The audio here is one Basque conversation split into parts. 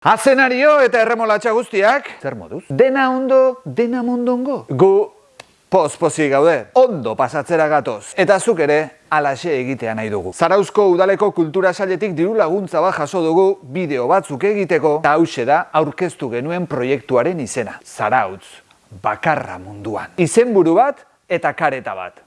Azenario eta erremolatxa guztiak, zer moduz? Dena ondo, dena mondongo. Gu pospozi gaude, ondo pasatzera gatoz. Eta zuk ere, alaxe egitea nahi dugu. Zarauzko udaleko kultura sailetik diru laguntza bat jaso dugu bideo batzuk egiteko, eta hause da aurkeztu genuen proiektuaren izena. Zarautz, bakarra munduan. Izenburu bat eta kareta bat.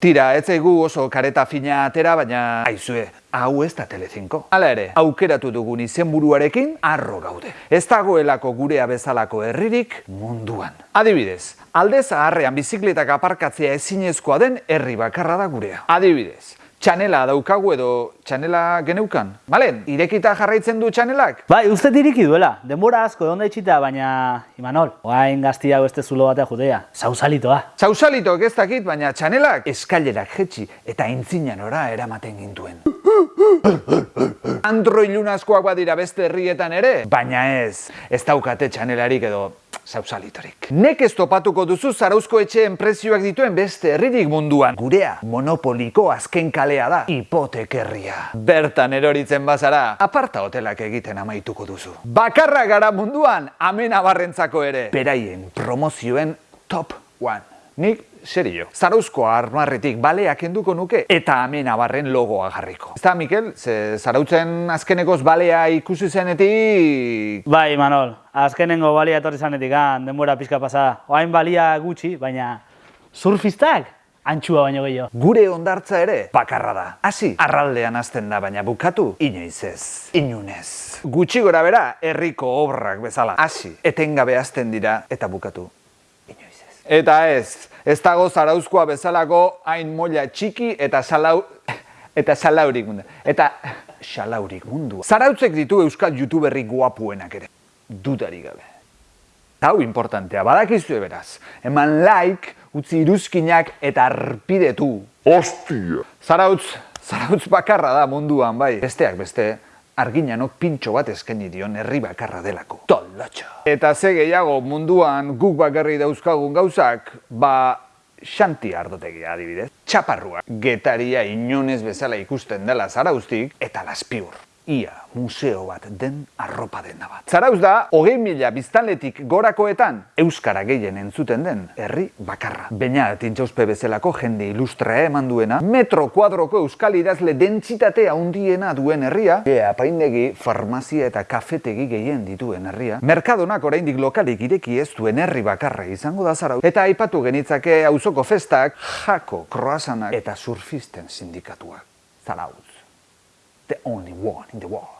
Tira, ez zaigu oso kareta fina atera, baina aizue, hau ez da Telecinco. Hala ere, aukeratu dugun izenburuarekin arro gaude. Ez dagoelako gurea bezalako herririk munduan. Adibidez, alde zaharrean bizikletak aparkatzea ezinezkoa den herri bakarra da gurea. Adibidez, txanela daukagu edo txanela geneukan. Balen, irekita jarraitzen du txanelak? Bai, uste diriki duela. Denbora asko egon da itxita, baina... Imanol, oain gaztia beste zulo batea jutea. Sausalitoa. Sausalitok ez dakit, baina txanelak eskailerak jetxi eta intzinan ora eramaten gintuen. Andro ilunazkoak badira beste herrietan ere, baina ez, ez daukate txanelarik edo sausalitorik. Nek ez topatuko duzu zarauzko etxeen prezioak dituen beste herririk munduan. Gurea, monopoliko azken kalea da, hipotekerria. Bertan eroritzen bazara, aparta hotelak egiten amaituko duzu. Bakarra gara munduan, amena barrentzako ere. Beraien promozioen top one. Nik serio. Zarauzko armarretik baleak enduko nuke eta amena barren logoa jarriko. Ez da, Mikel, ze zarautzen azkenekoz balea ikusi zenetik... Bai, Imanol, azkenengo balia etorri zanetik, han, denbora pixka pasada. Oain balia gutxi, baina surfistak antxua baino gehiago. Gure ondartza ere bakarra da. Hasi, arraldean hasten da, baina bukatu inoiz ez, inunez. Gutxi gora bera, herriko obrak bezala. Hasi, etengabe hasten dira eta bukatu. Eta ez, ez dago zarauzkoa bezalako hain molla txiki eta salau... eta salaurik mundu. Eta salaurik mundu. Zarautzek ditu euskal youtuberrik guapuenak ere. Dudari gabe. Hau importantea, badakizu beraz. Eman like, utzi iruzkinak eta arpidetu. Ostia! Zarautz, zarautz bakarra da munduan, bai. Besteak beste, arginanok pintxo bat eskaini dion herri bakarra delako. Tolatxo! Eta ze gehiago munduan guk bakarri dauzkagun gauzak, ba xanti ardotegia adibidez. Txaparrua, getaria inonez bezala ikusten dela zarauztik, eta laspiur. Ia, museo bat den arropa dena bat. Zarauz da, hogei mila biztanletik gorakoetan, Euskara gehien entzuten den, herri bakarra. Baina, tintxauzpe bezalako jende ilustra eman duena, metro kuadroko euskal idazle dentsitate handiena duen herria, e, apaindegi, farmazia eta kafetegi gehien dituen herria, merkadonak oraindik lokalik ireki ez duen herri bakarra izango da zarauz, eta aipatu genitzake auzoko festak, jako, kroasanak eta surfisten sindikatuak. Zarauz. The only one in the world.